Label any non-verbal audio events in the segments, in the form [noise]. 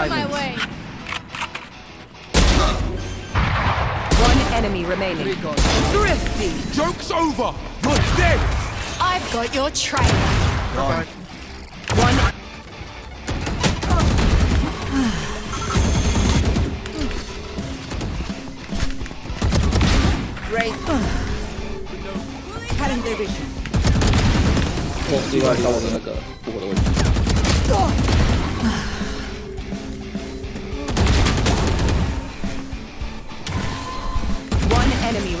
silence. way. One enemy remaining. Recon. Thrifty. Joke's over! You're dead! I've got your trail. Gone. One. Great. Cutting their vision. 我另外找我的那个复活的位置。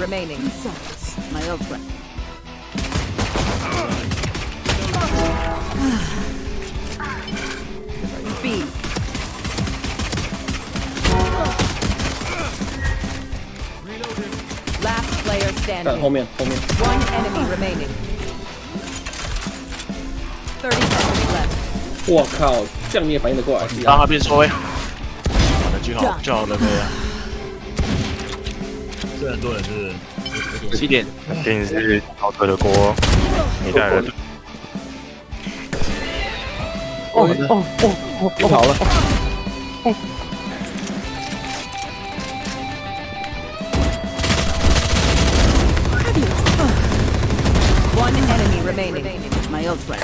One enemy remaining. My old friend. [sighs] B. Last player 看 standing. 后面后面， One enemy remaining. 30 seconds left. 我靠，这样你也反应得过来？让他变缩位。好的就好，就好了，可以 是很多人，是不是？七点肯定是刀车的锅，你带人。哦哦哦哦！跑了。哦。哦、了。哦这个 remaining, my old friend。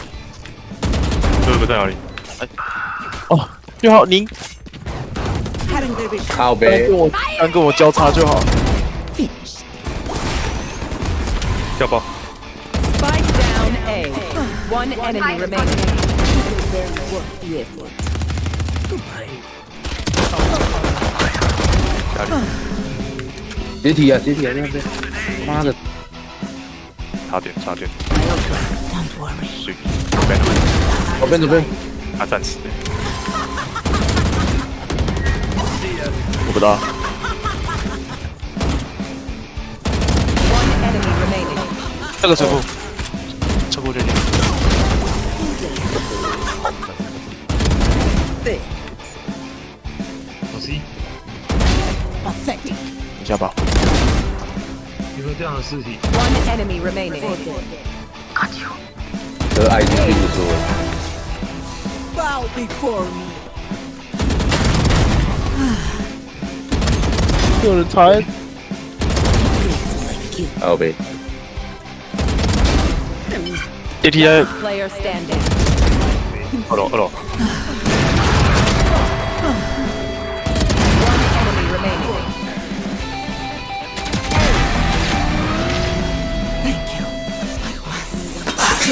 队友在哪里？哎，哦，最好您。好呗。跟跟我，跟我交叉就好。要不要诶 oneenemyremain 别提啊别提啊别别妈的差点差点。我们是左边左边啊暂时。我不知道 저거 One enemy remaining. Euh, ah, il est plutôt. Bow before me. You're tired did he? Player standing. Hold on, hold on.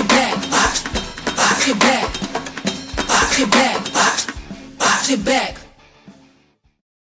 Back, back, back, back, back, back, back